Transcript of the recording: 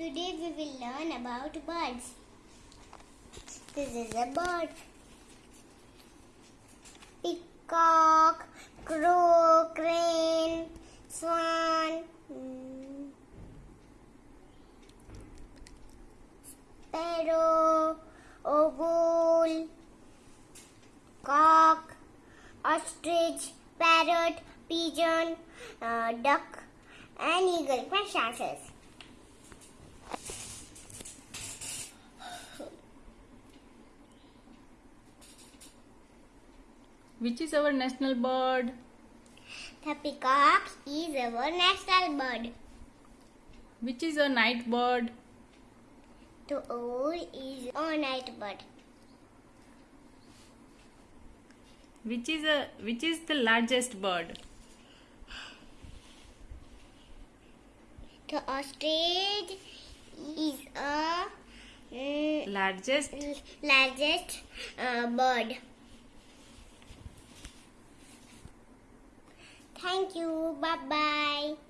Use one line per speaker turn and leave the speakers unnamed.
Today we will learn about birds. This is a bird. Peacock, crow, crane, swan, mm, sparrow, owl, cock, ostrich, parrot, pigeon, uh, duck, and eagle. Question.
Which is our national bird?
The peacock is our national bird.
Which is a night bird?
The owl is a night bird.
Which is a which is the largest bird?
The ostrich is a mm,
Largest
largest uh, bird. Thank you. Bye bye.